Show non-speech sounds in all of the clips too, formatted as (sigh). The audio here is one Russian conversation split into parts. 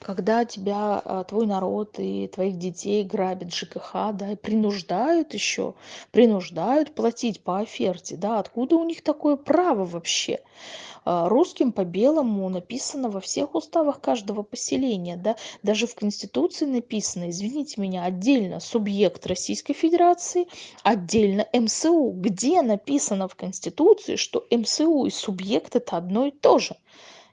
когда тебя а, твой народ и твоих детей грабят ЖКХ, да, и принуждают еще, принуждают платить по оферте, да, откуда у них такое право вообще? А, русским по белому написано во всех уставах каждого поселения, да, даже в Конституции написано, извините меня, отдельно субъект Российской Федерации, отдельно МСУ. Где написано в Конституции, что МСУ и субъект это одно и то же?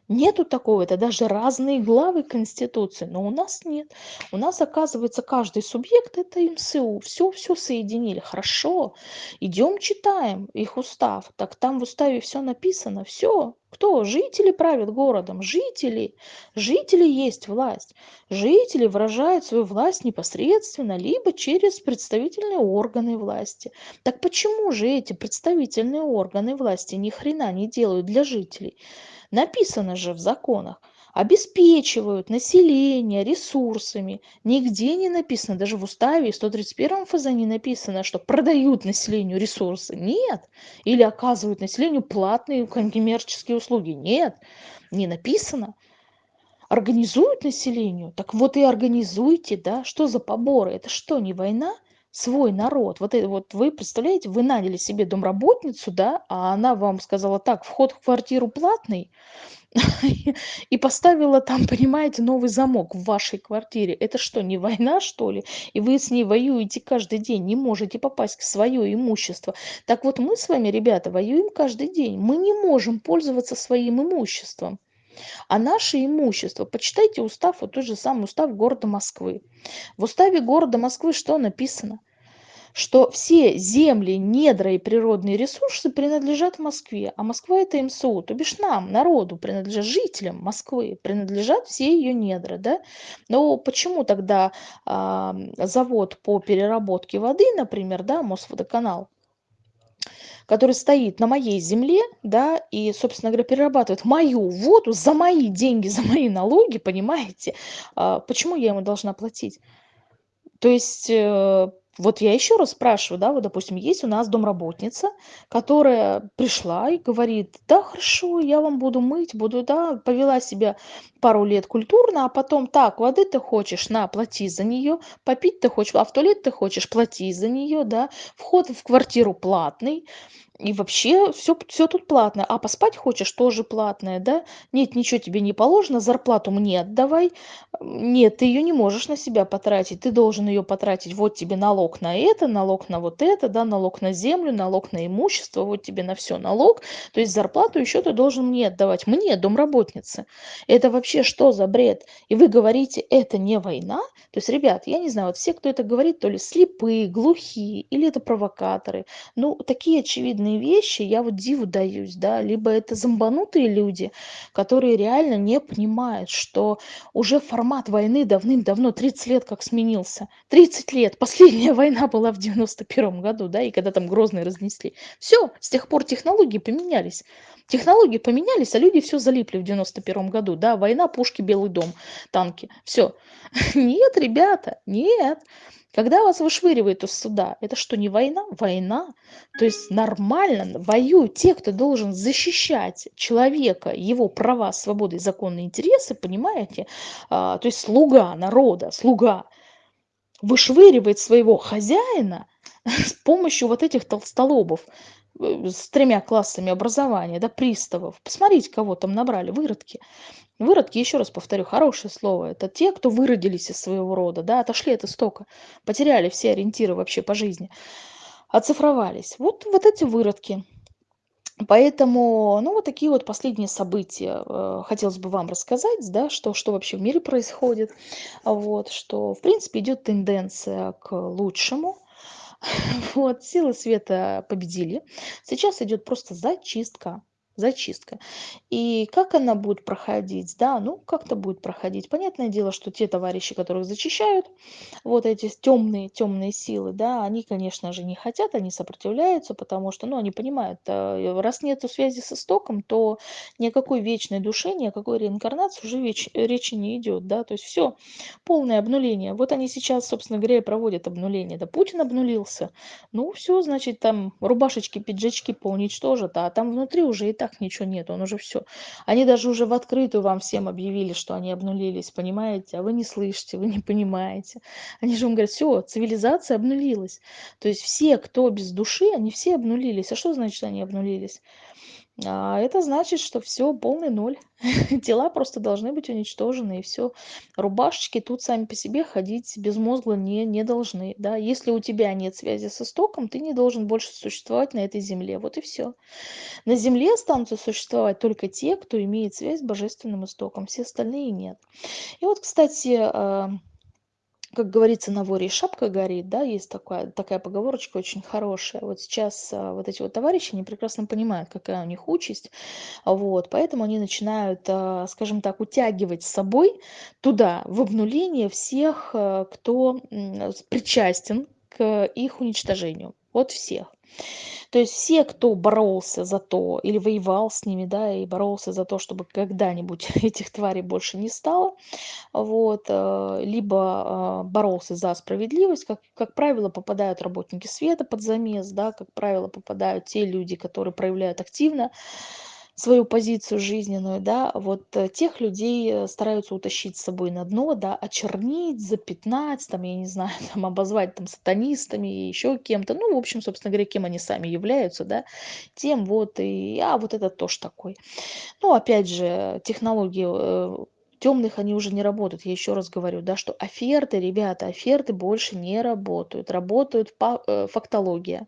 Нету такого, это даже разные главы Конституции, но у нас нет. У нас, оказывается, каждый субъект это МСУ. Все, все соединили. Хорошо. Идем читаем их устав. Так там в уставе все написано. Все. Кто? Жители правят городом. Жители. Жители есть власть. Жители выражают свою власть непосредственно, либо через представительные органы власти. Так почему же эти представительные органы власти ни хрена не делают для жителей? Написано же в законах. Обеспечивают население ресурсами. Нигде не написано, даже в уставе 131 ФЗ не написано, что продают населению ресурсы. Нет. Или оказывают населению платные коммерческие услуги. Нет. Не написано организуют населению, так вот и организуйте, да, что за поборы, это что, не война? Свой народ. Вот, это, вот вы представляете, вы наняли себе домработницу, да, а она вам сказала, так, вход в квартиру платный, (laughs) и поставила там, (laughs) понимаете, новый замок в вашей квартире. Это что, не война, что ли? И вы с ней воюете каждый день, не можете попасть в свое имущество. Так вот мы с вами, ребята, воюем каждый день. Мы не можем пользоваться своим имуществом. А наше имущество, почитайте устав, вот тот же самый устав города Москвы. В уставе города Москвы что написано? что все земли, недра и природные ресурсы принадлежат Москве, а Москва это МСУ, то бишь нам, народу, принадлежат жителям Москвы, принадлежат все ее недра, да? Но почему тогда э, завод по переработке воды, например, да, Мосводоканал, который стоит на моей земле, да, и, собственно говоря, перерабатывает мою воду за мои деньги, (laughs) за мои налоги, понимаете, а, почему я ему должна платить? То есть э, вот я еще раз спрашиваю, да, вот, допустим, есть у нас домработница, которая пришла и говорит, да, хорошо, я вам буду мыть, буду, да, повела себя пару лет культурно, а потом, так, воды ты хочешь, на, плати за нее, попить ты хочешь, а в туалет ты хочешь, плати за нее, да, вход в квартиру платный, и вообще все все тут платное. А поспать хочешь, тоже платное, да? Нет, ничего тебе не положено, зарплату мне отдавай. Нет, ты ее не можешь на себя потратить, ты должен ее потратить. Вот тебе налог на это, налог на вот это, да, налог на землю, налог на имущество, вот тебе на все налог. То есть зарплату еще ты должен мне отдавать, мне, домработнице. Это вообще что за бред? И вы говорите, это не война? То есть, ребят, я не знаю, вот все, кто это говорит, то ли слепые, глухие, или это провокаторы. Ну, такие очевидные разные вещи, я вот диву даюсь, да, либо это зомбанутые люди, которые реально не понимают, что уже формат войны давным-давно, 30 лет как сменился. 30 лет, последняя (laughs) война была в 91 году, да, и когда там Грозный разнесли. Все, с тех пор технологии поменялись. Технологии поменялись, а люди все залипли в 91 году, да, война, пушки, Белый дом, танки, все. (laughs) Нет, ребята, нет. Когда вас вышвыривает из суда, это что, не война? Война. То есть нормально воюют те, кто должен защищать человека, его права, свободы законные интересы, понимаете? А, то есть слуга народа, слуга вышвыривает своего хозяина (laughs) с помощью вот этих толстолобов э, с тремя классами образования, да, приставов. Посмотрите, кого там набрали, выродки. Выродки, еще раз повторю, хорошее слово. Это те, кто выродились из своего рода, да, отошли от истока, потеряли все ориентиры вообще по жизни, оцифровались. Вот, вот эти выродки. Поэтому, ну, вот такие вот последние события э, хотелось бы вам рассказать, да, что, что вообще в мире происходит. Вот, что, в принципе, идет тенденция к лучшему. (laughs) Вот, силы света победили. Сейчас идет просто зачистка зачистка. И как она будет проходить? Да, ну как-то будет проходить. Понятное дело, что те товарищи, которых зачищают, вот эти темные, темные силы, да, они, конечно же, не хотят, они сопротивляются, потому что, ну, они понимают, э, раз нет связи с истоком, то ни о какой вечной душе, ни о какой реинкарнации уже веч, речи не идет, да, то есть все, полное обнуление. Вот они сейчас, собственно говоря, проводят обнуление. Да, Путин обнулился, ну все, значит, там рубашечки, пиджачки поуничтожат, а там внутри уже и так так ничего нет, он уже все. Они даже уже в открытую вам всем объявили, что они обнулились, понимаете? А вы не слышите, вы не понимаете. Они же вам говорят: все, цивилизация обнулилась". То есть все, кто без души, они все обнулились. А что значит они обнулились? А это значит, что все полный ноль. (laughs) Тела просто должны быть уничтожены, и все. Рубашечки тут сами по себе ходить безмозгло не не должны, да. Если у тебя нет связи с истоком, ты не должен больше существовать на этой земле. Вот и все. На земле останутся существовать только те, кто имеет связь с божественным истоком, все остальные нет. И вот, кстати, а как говорится, на воре шапка горит, да, есть такая, такая поговорочка очень хорошая. Вот сейчас а, вот эти вот товарищи, они прекрасно понимают, какая у них участь, вот, поэтому они начинают, а, скажем так, утягивать с собой туда, в обнуление всех, а, кто причастен к их уничтожению. Вот всех. То есть все, кто боролся за то или воевал с ними, да, и боролся за то, чтобы когда-нибудь (laughs) этих тварей больше не стало, вот, э, либо э, боролся за справедливость, как, как правило, попадают работники света под замес, да, как правило, попадают те люди, которые проявляют активно свою позицию жизненную, да, вот э, тех людей э, стараются утащить с собой на дно, да, очернить, запятнать, там, я не знаю, (laughs) там, обозвать там сатанистами и еще кем-то, ну, в общем, собственно говоря, кем они сами являются, да, тем вот и, а, вот это тоже такой. Ну, опять же, технологии э, темных они уже не работают. Я еще раз говорю, да, что оферты, ребята, оферты больше не работают. Работают фактология.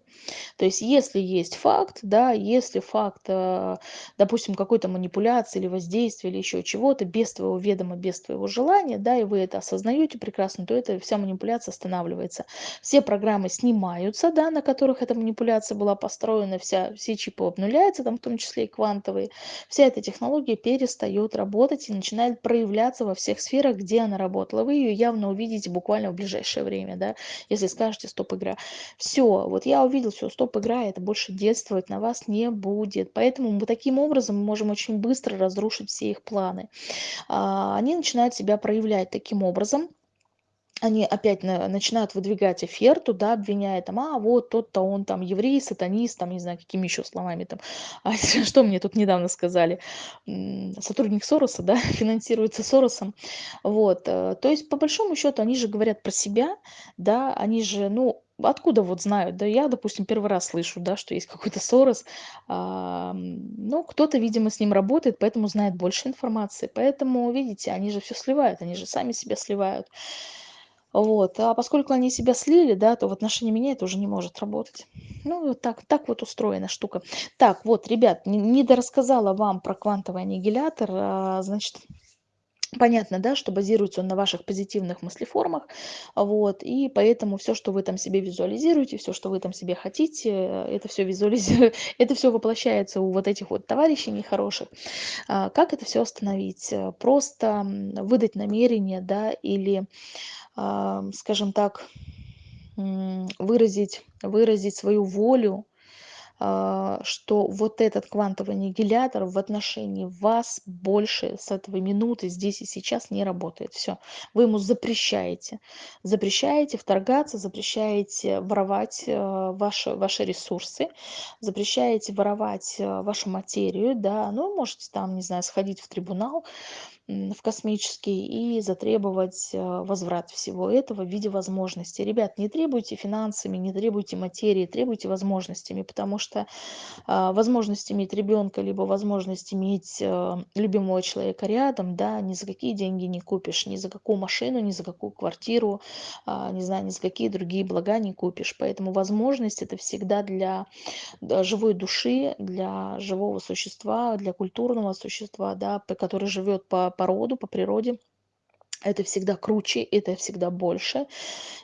То есть если есть факт, да, если факт, э, допустим, какой-то манипуляции или воздействия или еще чего-то без твоего ведома, без твоего желания, да, и вы это осознаете прекрасно, то эта вся манипуляция останавливается. Все программы снимаются, да, на которых эта манипуляция была построена, вся, все чипы обнуляются, там в том числе и квантовые. Вся эта технология перестает работать и начинает проявляться во всех сферах, где она работала. Вы ее явно увидите буквально в ближайшее время, да, если скажете стоп-игра. Все, вот я увидел все, стоп-игра, это больше действовать на вас не будет. Поэтому мы таким образом можем очень быстро разрушить все их планы. А, они начинают себя проявлять таким образом, они опять на, начинают выдвигать оферту, да, обвиняя там, а вот тот-то он там еврей, сатанист, там, не знаю, какими еще словами там. (laughs) А что мне тут недавно сказали? Сотрудник Сороса, да, (laughs) финансируется Соросом. Вот, э, то есть, по большому счету, они же говорят про себя, да, они же, ну, откуда вот знают? Да я, допустим, первый раз слышу, да, что есть какой-то Сорос. А, ну, кто-то, видимо, с ним работает, поэтому знает больше информации. Поэтому, видите, они же все сливают, они же сами себя сливают. Вот. А поскольку они себя слили, да, то в отношении меня это уже не может работать. Ну, так, так вот устроена штука. Так, вот, ребят, не, не дорассказала вам про квантовый аннигилятор. А, значит, Понятно, да, что базируется он на ваших позитивных мыслеформах, вот, и поэтому все, что вы там себе визуализируете, все, что вы там себе хотите, это все визуализирует, (laughs) это все воплощается у вот этих вот товарищей нехороших. А, как это все остановить? Просто выдать намерение, да, или скажем так, выразить, выразить свою волю, что вот этот квантовый аннигилятор в отношении вас больше с этого минуты здесь и сейчас не работает. Все, вы ему запрещаете. Запрещаете вторгаться, запрещаете воровать э, ваши, ваши ресурсы, запрещаете воровать э, вашу материю, да, ну, можете там, не знаю, сходить в трибунал, в космический и затребовать э, возврат всего этого в виде возможностей. Ребят, не требуйте финансами, не требуйте материи, требуйте возможностями, потому что а, возможность иметь ребенка, либо возможность иметь э, любимого человека рядом, да, ни за какие деньги не купишь, ни за какую машину, ни за какую квартиру, а, не знаю, ни за какие другие блага не купишь. Поэтому возможность это всегда для живой души, для живого существа, для культурного существа, да, который живет по по роду, по природе. Это всегда круче, это всегда больше,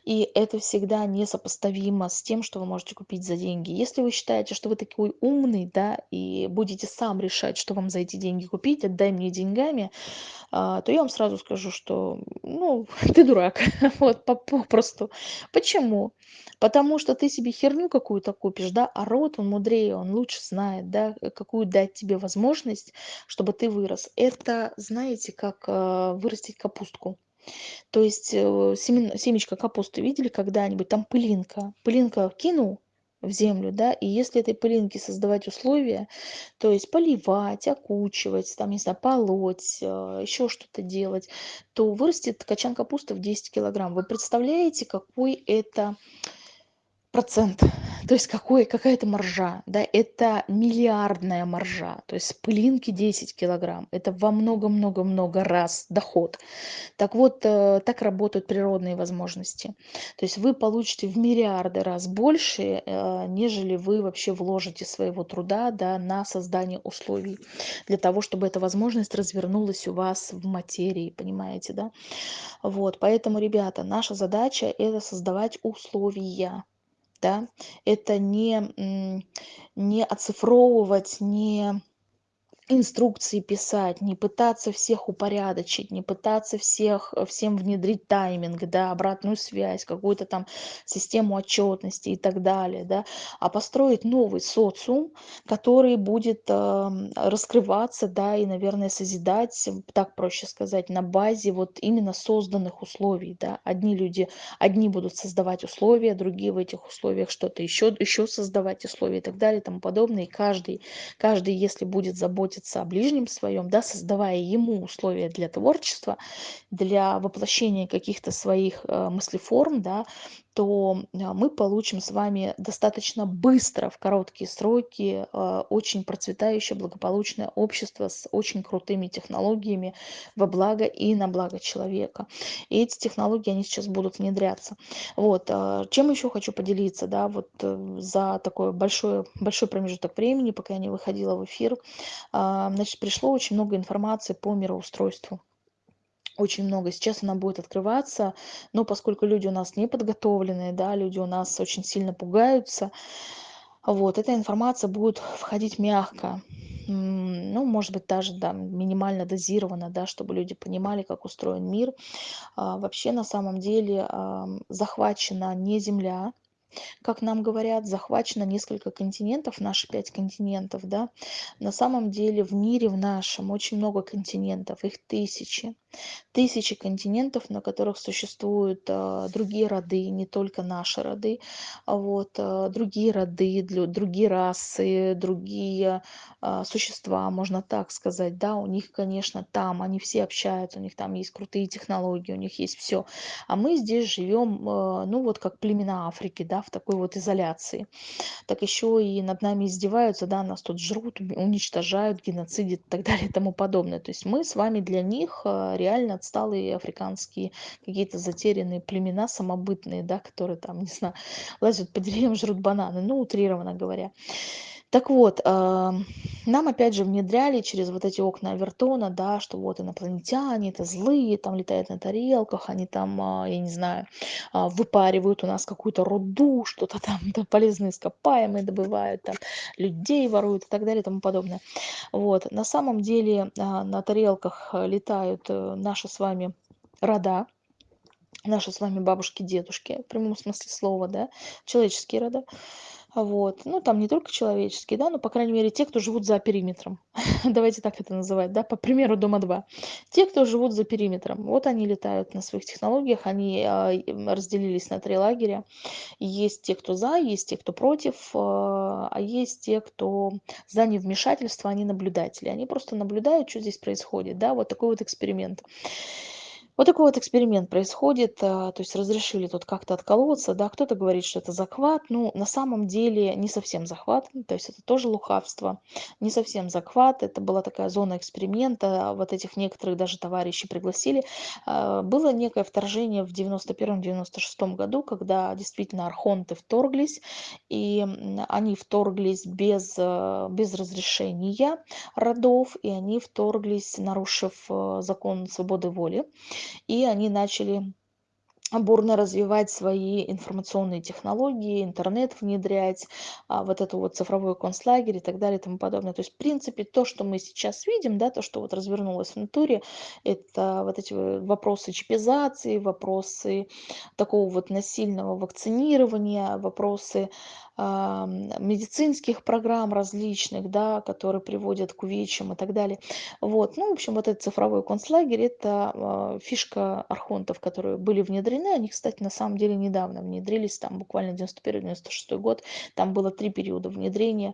и это всегда несопоставимо с тем, что вы можете купить за деньги. Если вы считаете, что вы такой умный, да, и будете сам решать, что вам за эти деньги купить, отдай мне деньгами, а, то я вам сразу скажу, что, ну, (laughs) ты дурак, (laughs) вот, попросту. Почему? Потому что ты себе херню какую-то купишь, да, а род, он мудрее, он лучше знает, да, какую дать тебе возможность, чтобы ты вырос. Это, знаете, как э, вырастить капустку. То есть э, семен, семечко капусты видели когда-нибудь? Там пылинка. Пылинка кинул, в землю, да, и если этой пылинке создавать условия, то есть поливать, окучивать, там, не знаю, полоть, а, еще что-то делать, то вырастет качан капусты в 10 килограмм. Вы представляете, какой это процент, то есть какой, какая это маржа, да, это миллиардная маржа, то есть пылинки 10 килограмм, это во много-много-много раз доход. Так вот, э, так работают природные возможности. То есть вы получите в миллиарды раз больше, э, нежели вы вообще вложите своего труда да, на создание условий для того, чтобы эта возможность развернулась у вас в материи, понимаете, да? Вот, поэтому, ребята, наша задача это создавать условия да, это не, не оцифровывать, не инструкции писать, не пытаться всех упорядочить, не пытаться всех, э, всем внедрить тайминг, да, обратную связь, какую-то там систему отчетности и так далее, да, а построить новый социум, который будет э, раскрываться, да, и, наверное, созидать, так проще сказать, на базе вот именно созданных условий, да. Одни люди, одни будут создавать условия, другие в этих условиях что-то еще, еще создавать условия и так далее и тому подобное. И каждый, каждый, если будет заботиться заботиться о ближнем своем, да, создавая ему условия для творчества, для воплощения каких-то своих э, мыслеформ, да, то а, мы получим с вами достаточно быстро, в короткие сроки, а, очень процветающее, благополучное общество с очень крутыми технологиями во благо и на благо человека. И эти технологии, они сейчас будут внедряться. Вот. А, чем еще хочу поделиться, да, вот э, за такой большой, большой промежуток времени, пока я не выходила в эфир, значит, пришло очень много информации по мироустройству очень много. Сейчас она будет открываться, но поскольку люди у нас не подготовленные, да, люди у нас очень сильно пугаются, вот, эта информация будет входить мягко, ну, может быть, даже да, минимально дозировано, да, чтобы люди понимали, как устроен мир. А, вообще, на самом деле, а, захвачена не Земля, как нам говорят, захвачено несколько континентов, наши пять континентов, да. На самом деле в мире в нашем очень много континентов, их тысячи. Тысячи континентов, на которых существуют а, другие роды, не только наши роды, а вот, а, другие роды, другие расы, другие а, существа, можно так сказать, да, у них, конечно, там, они все общаются, у них там есть крутые технологии, у них есть все. А мы здесь живем, ну вот как племена Африки, да, в такой вот изоляции. Так еще и над нами издеваются, да, нас тут жрут, уничтожают, геноцидят и так далее и тому подобное. То есть мы с вами для них реально отсталые африканские какие-то затерянные племена самобытные, да, которые там, (laughs) не знаю, лазят по деревьям, жрут бананы, ну, утрированно говоря. Так вот, нам опять же внедряли через вот эти окна Авертона, да, что вот инопланетяне, это злые, там летают на тарелках, они там, а, я не знаю, а, выпаривают у нас какую-то руду, что-то там, (laughs) да, полезные ископаемые добывают, там, людей воруют и так далее и тому подобное. Вот, на самом деле а, на тарелках летают э, наши с вами рода, наши с вами бабушки, дедушки, в прямом смысле слова, да, человеческие рода. Вот. Ну, там не только человеческие, да, но, по крайней мере, те, кто живут за периметром. (laughs) Давайте так это называть, да, по примеру Дома-2. Те, кто живут за периметром, вот они летают на своих технологиях, они а, разделились на три лагеря. Есть те, кто за, есть те, кто против, а, а есть те, кто за невмешательство, они наблюдатели. Они просто наблюдают, что здесь происходит, да, вот такой вот эксперимент. Вот такой вот эксперимент происходит, а, то есть разрешили тут как-то отколоться, да, кто-то говорит, что это захват, ну, на самом деле не совсем захват, то есть это тоже лукавство, не совсем захват, это была такая зона эксперимента, вот этих некоторых даже товарищей пригласили. А, было некое вторжение в 91-96 году, когда действительно архонты вторглись, и они вторглись без, а, без разрешения родов, и они вторглись, нарушив закон свободы воли и они начали бурно развивать свои информационные технологии, интернет внедрять, а, вот это вот цифровой концлагерь и так далее и тому подобное. То есть, в принципе, то, что мы сейчас видим, да, то, что вот развернулось в натуре, это вот эти вопросы чипизации, вопросы такого вот насильного вакцинирования, вопросы медицинских программ различных, да, которые приводят к увечьям и так далее. Вот. Ну, в общем, вот этот цифровой концлагерь- это, а, фишка архонтов, которые были внедрены. Они, кстати, на самом деле недавно внедрились, там буквально 91-96 год. Там было 3 периода внедрения.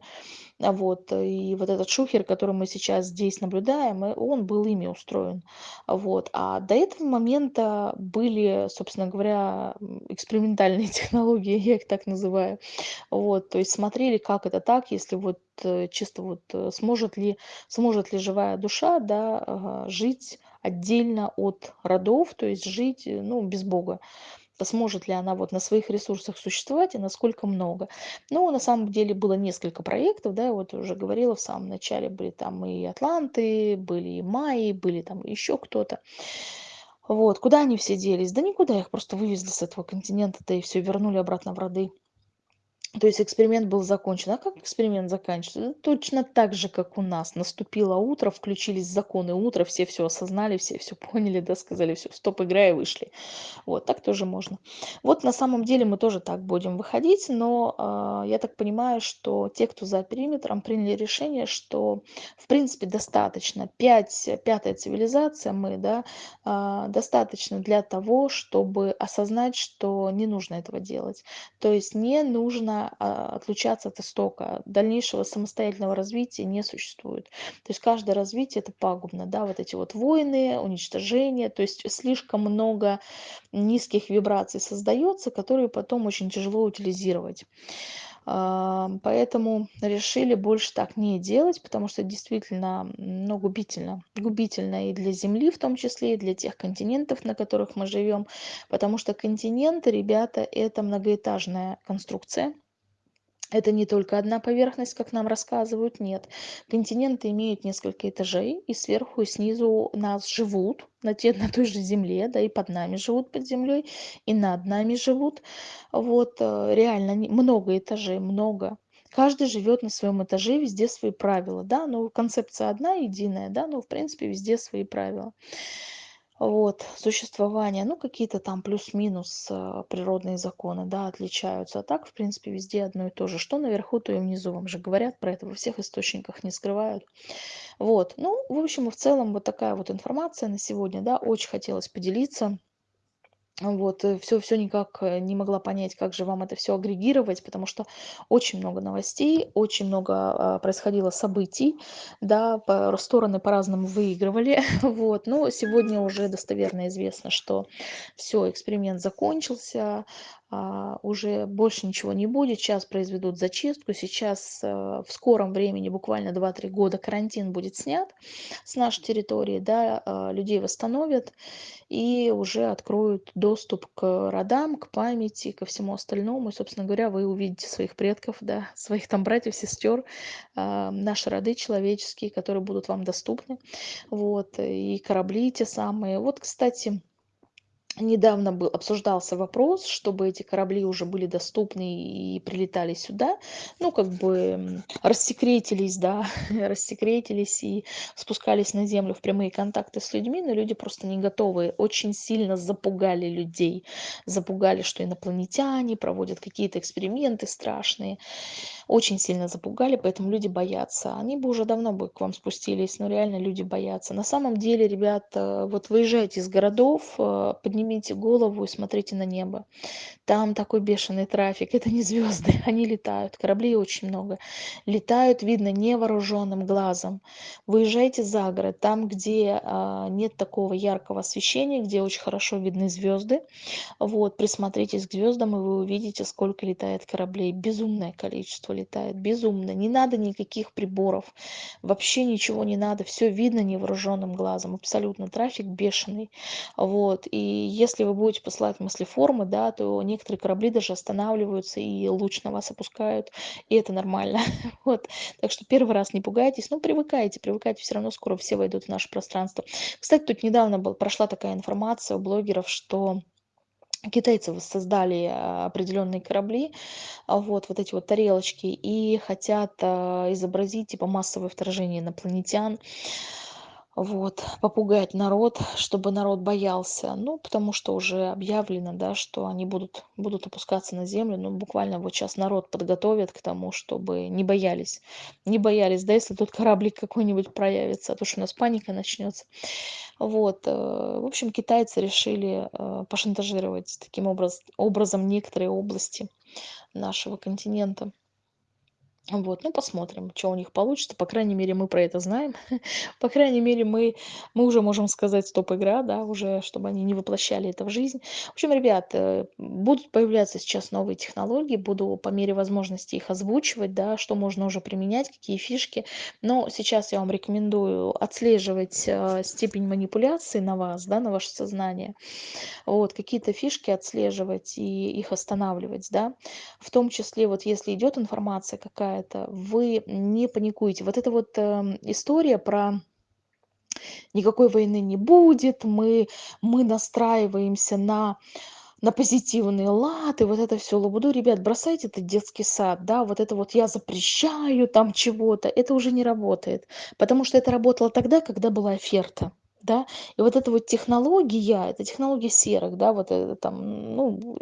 А, вот. И вот этот шухер, который мы сейчас здесь наблюдаем, э, он был ими устроен. Вот. А до этого момента были, собственно говоря, экспериментальные (laughs) технологии, я их так называю. Вот. То есть смотрели, как это так, если вот, э, чисто вот, э, сможет ли сможет ли живая душа, да, жить отдельно от родов, то есть жить, э, ну, без Бога. Сможет ли она вот на своих ресурсах существовать и насколько много. Ну, на самом деле было несколько проектов, да, я вот уже говорила в самом начале, были там и атланты, были и майи, были там еще кто-то. Вот. Куда они все делись? Да никуда, их просто вывезли с этого континента-то и все вернули обратно в роды. То есть эксперимент был закончен. А как эксперимент заканчивается? Точно так же, как у нас. Наступило утро, включились законы утра, все все осознали, все все поняли, да, сказали: все, стоп, игра", и вышли. Вот так тоже можно. Вот на самом деле мы тоже так будем выходить, но, а, я так понимаю, что те, кто за периметром, приняли решение, что в принципе достаточно. 5, пятая цивилизация мы, да, а, достаточно для того, чтобы осознать, что не нужно этого делать. То есть не нужно, а, отлучаться от истока. Дальнейшего самостоятельного развития не существует. То есть каждое развитие- это пагубно, да, вот эти вот войны, уничтожение, то есть слишком много низких вибраций создается, которые потом очень тяжело утилизировать. Ам, поэтому решили больше так не делать, потому что действительно, ну, губительно. Губительно и для Земли в том числе, и для тех континентов, на которых мы живем. Потому что континенты, ребята, это многоэтажная конструкция. Это не только одна поверхность, как нам рассказывают, нет. Континенты имеют несколько этажей, и сверху, и снизу нас живут на, те, (laughs) на той же земле, да, и под нами живут под землей, и над нами живут. Вот, э, реально, много этажей, много. Каждый живет на своем этаже, везде свои правила, да, но концепция одна, единая, да, но в принципе везде свои правила. Вот, существование, ну, какие-то там плюс-минус а, природные законы, да, отличаются. А так, в принципе, везде одно и то же. Что наверху, то и внизу. Вам же говорят про это во всех источниках, не скрывают. Вот, ну, в общем в целом, вот такая вот информация на сегодня, да, очень хотелось поделиться. Вот, все все никак, э, не могла понять, как же вам это все агрегировать, потому что очень много новостей, очень много, а, происходило событий, да, по стороны по-разному выигрывали. (laughs) Вот, но сегодня уже достоверно известно, что все эксперимент закончился, уже больше ничего не будет. Сейчас произведут зачистку. Сейчас, э, в скором времени, буквально два-три года, карантин будет снят с нашей территории, да, а, людей восстановят и уже откроют доступ к родам, к памяти, ко всему остальному. И, собственно говоря, вы увидите своих предков, да, (laughs) своих там братьев, сестер, а, наши роды человеческие, которые будут вам доступны. Вот, и корабли те самые. Вот, кстати, Недавно был обсуждался вопрос, чтобы эти корабли уже были доступны и прилетали сюда. Ну, как бы рассекретились, да, (laughs) рассекретились и спускались на землю в прямые контакты с людьми, но люди просто не готовы. Очень сильно запугали людей. Запугали, что инопланетяне проводят какие-то эксперименты страшные очень сильно запугали, поэтому люди боятся. Они бы уже давно бы к вам спустились, но реально люди боятся. На самом деле, ребята, вот выезжайте из городов, э, поднимите голову и смотрите на небо. Там такой бешеный трафик, это не звезды, (laughs) они летают, кораблей очень много. Летают, видно, невооруженным глазом. Выезжайте за город, там, где а, нет такого яркого освещения, где очень хорошо видны звезды. Вот, присмотритесь к звездам, и вы увидите, сколько летает кораблей. Безумное количество летает, безумно. Не надо никаких приборов, вообще ничего не надо, все видно невооруженным глазом, абсолютно. Трафик бешеный. Вот, и если вы будете посылать мыслеформы, да, то некоторые корабли даже останавливаются и луч на вас опускают, и это нормально. (laughs) Вот, так что первый раз не пугайтесь, ну, привыкайте, привыкайте, все равно скоро все войдут в наше пространство. Кстати, тут недавно был, прошла такая информация у блогеров, что Китайцы воссоздали а, определенные корабли, а, вот, вот эти вот тарелочки, и хотят а, изобразить типа массовое вторжение инопланетян. Вот, попугать народ, чтобы народ боялся. Ну, потому что уже объявлено, да, что они будут, будут опускаться на землю. Ну, буквально вот сейчас народ подготовит к тому, чтобы не боялись. Не боялись, да, если тут кораблик какой-нибудь проявится, а то что у нас паника начнется. Вот, э, в общем, китайцы решили э, пошантажировать таким образ, образом некоторые области нашего континента. Вот, ну посмотрим, что у них получится. По крайней мере, мы про это знаем. (laughs) По крайней мере, мы, мы уже можем сказать стоп-игра, да, уже, чтобы они не воплощали это в жизнь. В общем, ребят, э, будут появляться сейчас новые технологии, буду по мере возможности их озвучивать, да, что можно уже применять, какие фишки. Но сейчас я вам рекомендую отслеживать э, степень манипуляции на вас, да, на ваше сознание вот, какие-то фишки отслеживать и их останавливать, да. В том числе, вот если идет информация какая-то, вы не паникуете. Вот эта вот э, история про никакой войны не будет, мы, мы настраиваемся на на позитивный лад, и вот это все лабуду. Ребят, бросайте этот детский сад, да, вот это вот я запрещаю там чего-то, это уже не работает. Потому что это работало тогда, когда была оферта да. И вот эта вот технология, это технология серых, да, вот это там, ну,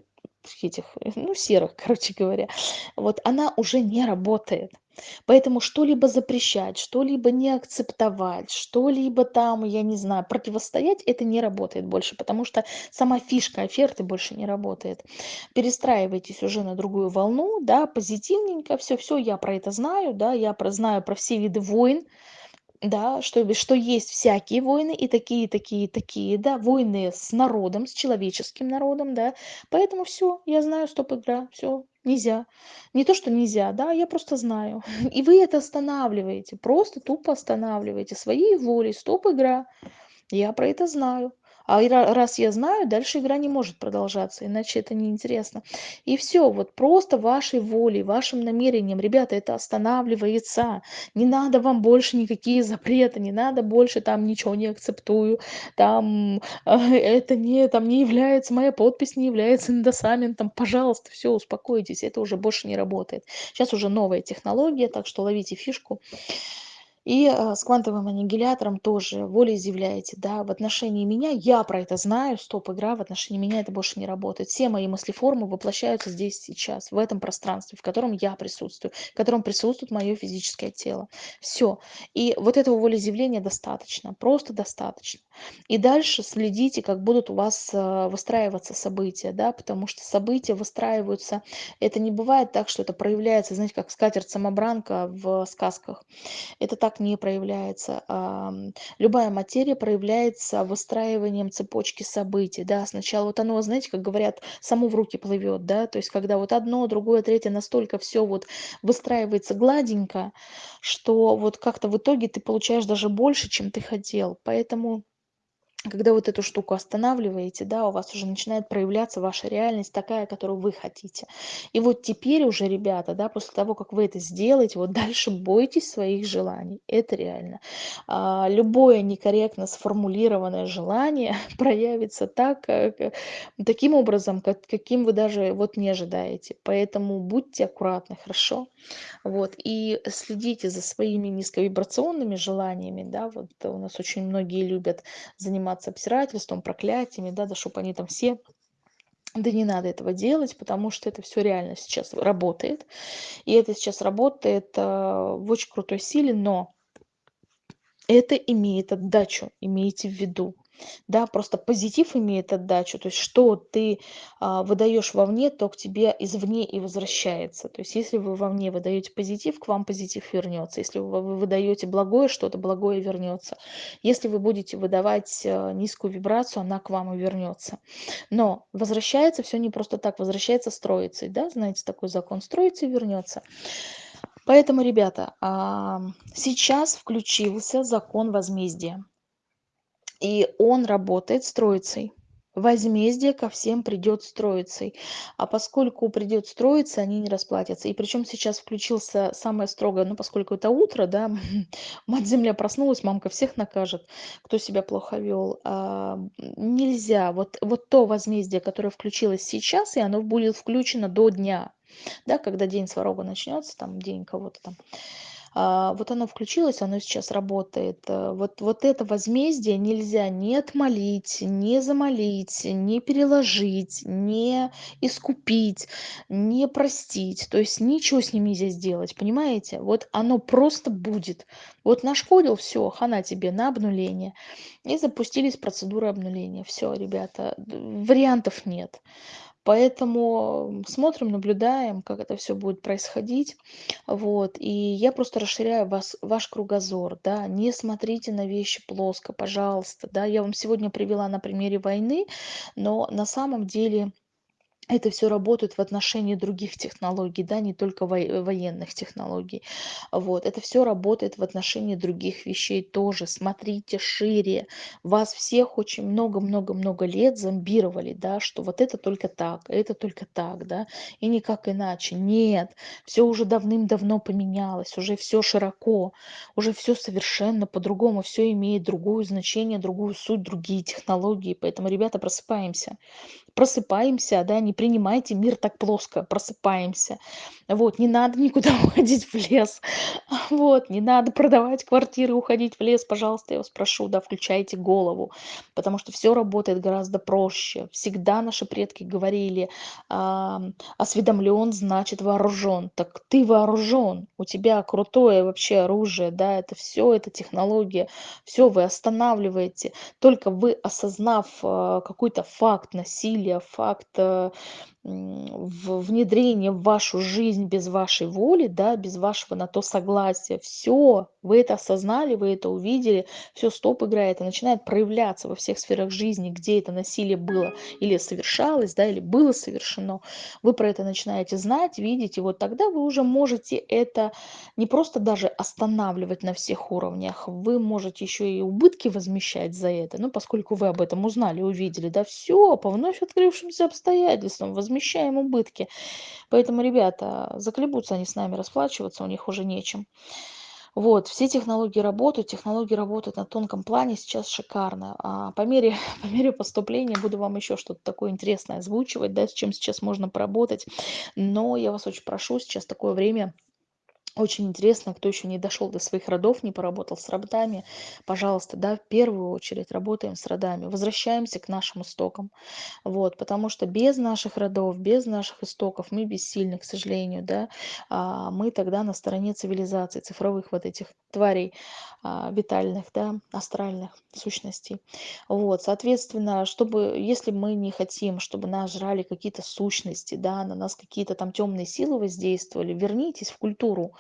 этих, ну, серых, (laughs) короче говоря, вот она уже не работает. Поэтому что-либо запрещать, что-либо не акцептовать, что-либо там, я не знаю, противостоять, это не работает больше, потому что сама фишка оферты больше не работает. Перестраивайтесь уже на другую волну, да, позитивненько, все-все, я про это знаю, да, я про, знаю про все виды войн, да, что что есть всякие войны, и такие, такие, такие, да, войны с народом, с человеческим народом, да. Поэтому все, я знаю, стоп-игра, все, нельзя. Не то, что нельзя, да, я просто знаю. (laughs) И вы это останавливаете, просто тупо останавливаете своей волей, стоп-игра. Я про это знаю. А раз я знаю, дальше игра не может продолжаться, иначе это неинтересно. И все, вот просто вашей волей, вашим намерением, ребята, это останавливается. Не надо вам больше никакие запреты, не надо больше там ничего не акцептую, там (laughs) это не, там не является, моя подпись не является индосаментом. Пожалуйста, все, успокойтесь, это уже больше не работает. Сейчас уже новая технология, так что ловите фишку. И э, с квантовым аннигилятором тоже волеизъявляете, да, в отношении меня, я про это знаю, стоп, игра, в отношении меня это больше не работает. Все мои мыслеформы воплощаются здесь сейчас, в этом пространстве, в котором я присутствую, в котором присутствует мое физическое тело. Все. И вот этого волеизъявления достаточно, просто достаточно. И дальше следите, как будут у вас э, выстраиваться события, да, потому что события выстраиваются, это не бывает так, что это проявляется, знаете, как скатерть-самобранка в сказках. Это так не проявляется. Любая материя проявляется выстраиванием цепочки событий. Да? Сначала вот оно, знаете, как говорят, само в руки плывет. Да? То есть когда вот одно, другое, третье настолько все вот выстраивается гладенько, что вот как-то в итоге ты получаешь даже больше, чем ты хотел. Поэтому когда вот эту штуку останавливаете, да, у вас уже начинает проявляться ваша реальность такая, которую вы хотите. И вот теперь уже, ребята, да, после того, как вы это сделаете, вот дальше бойтесь своих желаний. Это реально. А, любое некорректно сформулированное желание (laughs) проявится так, как, э, таким образом, как, каким вы даже вот не ожидаете. Поэтому будьте аккуратны, хорошо? Вот, и следите за своими низковибрационными желаниями, да, вот у нас очень многие любят заниматься обсирательством, проклятиями, да, да, чтобы они там все да не надо этого делать, потому что это все реально сейчас работает. И это сейчас работает э, в очень крутой силе, но это имеет отдачу, имейте в виду да, просто позитив имеет отдачу, то есть что ты а, выдаешь вовне, то к тебе извне и возвращается. То есть если вы вовне выдаете позитив, к вам позитив вернется. Если вы выдаете благое что-то, благое вернется. Если вы будете выдавать а, низкую вибрацию, она к вам и вернется. Но возвращается все не просто так, возвращается строицей, да, знаете, такой закон строится и вернется. Поэтому, ребята, сейчас включился закон возмездия. И он работает с Троицей. Возмездие ко всем придет с Троицей. А поскольку придет с Троицей, они не расплатятся. И причем сейчас включился самое строгое, ну, поскольку это утро, да, (laughs) мать-земля проснулась, мамка всех накажет, кто себя плохо вел. А, нельзя. Вот, вот то возмездие, которое включилось сейчас, и оно будет включено до дня, да, когда день сварога начнется, там, день кого-то там, вот оно включилось, оно сейчас работает. Э, вот вот это возмездие нельзя ни отмолить, ни замолить, ни переложить, не искупить, не простить. То есть ничего с ним нельзя сделать, понимаете? Вот оно просто будет. Вот нашкодил, все, хана тебе на обнуление. И запустились процедуры обнуления. Все, ребята, вариантов нет. Поэтому смотрим, наблюдаем, как это все будет происходить. Вот. И я просто расширяю вас, ваш кругозор. Да? Не смотрите на вещи плоско, пожалуйста. Да? Я вам сегодня привела на примере войны, но на самом деле это все работает в отношении других технологий, да, не только военных технологий. Вот. Это все работает в отношении других вещей тоже. Смотрите шире. Вас всех очень много-много-много лет зомбировали, да, что вот это только так, это только так, да, и никак иначе. Нет, все уже давным-давно поменялось, уже все широко, уже все совершенно по-другому, все имеет другое значение, другую суть, другие технологии. Поэтому, ребята, просыпаемся просыпаемся, да, не принимайте мир так плоско, просыпаемся. Вот, не надо никуда (laughs) уходить в лес, вот, не надо продавать квартиры, уходить в лес, пожалуйста, я вас прошу, да, включайте голову, потому что все работает гораздо проще. Всегда наши предки говорили, а, осведомлен, значит вооружен. Так ты вооружен, у тебя крутое вообще оружие, да, это все, это технология, все вы останавливаете. Только вы, осознав а, какой-то факт насилия, факт э, в внедрение в вашу жизнь без вашей воли, да, без вашего на то согласия. Все, вы это осознали, вы это увидели, все, стоп играет и начинает проявляться во всех сферах жизни, где это насилие было или совершалось, да, или было совершено. Вы про это начинаете знать, видеть, и вот тогда вы уже можете это не просто даже останавливать на всех уровнях, вы можете еще и убытки возмещать за это, ну, поскольку вы об этом узнали, увидели, да, все, по вновь открывшимся обстоятельствам возмещать возмещаем убытки. Поэтому, ребята, заколебутся они с нами расплачиваться, у них уже нечем. Вот, все технологии работают, технологии работают на тонком плане сейчас шикарно. А по мере, (laughs) по мере поступления буду вам еще что-то такое интересное озвучивать, да, с чем сейчас можно поработать. Но я вас очень прошу, сейчас такое время, очень интересно, кто еще не дошел до своих родов, не поработал с родами, пожалуйста, да, в первую очередь работаем с родами, возвращаемся к нашим истокам, вот, потому что без наших родов, без наших истоков мы бессильны, к сожалению, да, а, мы тогда на стороне цивилизации, цифровых вот этих тварей а, витальных, да, астральных сущностей, вот, соответственно, чтобы, если мы не хотим, чтобы нас жрали какие-то сущности, да, на нас какие-то там темные силы воздействовали, вернитесь в культуру,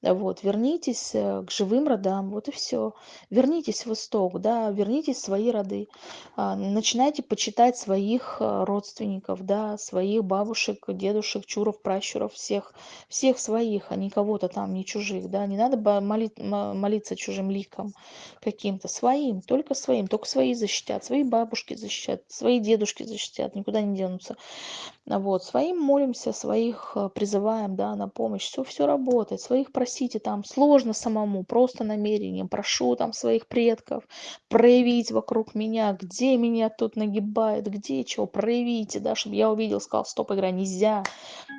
вот, вернитесь э, к живым родам, вот и все. Вернитесь в исток, да, вернитесь в свои роды. А, начинайте почитать своих а, родственников, да, своих бабушек, дедушек, чуров, пращуров, всех, всех своих, а не кого-то там, не чужих, да. Не надо молить, молиться чужим ликам каким-то, своим, только своим, только свои защитят, свои бабушки защитят, свои дедушки защитят, никуда не денутся. Вот, своим молимся, своих э, призываем, да, на помощь. Все, все работает. Своих просите там. Сложно самому, просто намерением. Прошу там своих предков проявить вокруг меня, где меня тут нагибает, где чего. Проявите, да, чтобы я увидел, сказал, стоп, игра, нельзя.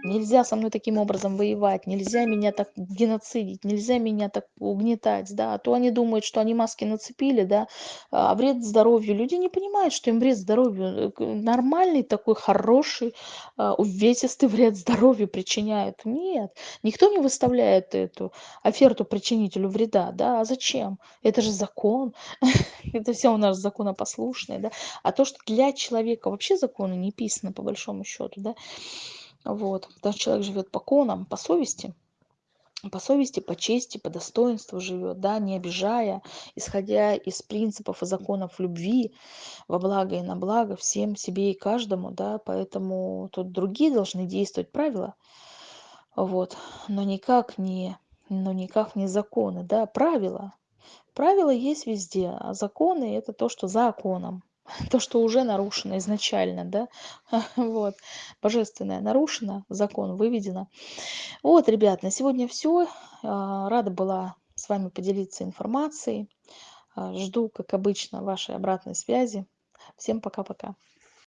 Нельзя со мной таким образом воевать. Нельзя меня так геноцидить. Нельзя меня так угнетать, да. А то они думают, что они маски нацепили, да, а вред здоровью. Люди не понимают, что им вред здоровью э, нормальный такой, хороший, а, увесистый вред здоровью причиняет. Нет, никто не выставляет эту оферту причинителю вреда, да, а зачем? Это же закон, (laughs) это все у нас законопослушные, да, а то, что для человека вообще законы не писаны, по большому счету, да, вот, потому что человек живет по конам, по совести, по совести, по чести, по достоинству живет, да, не обижая, исходя из принципов и законов любви во благо и на благо всем себе и каждому, да, поэтому тут другие должны действовать правила, вот, но никак не, но никак не законы, да, правила, правила есть везде, а законы это то, что за законом, (laughs) то, что уже нарушено изначально, да, (laughs) вот, божественное нарушено, закон выведено. Вот, ребят, на сегодня все. Рада была с вами поделиться информацией. А, жду, как обычно, вашей обратной связи. Всем пока-пока.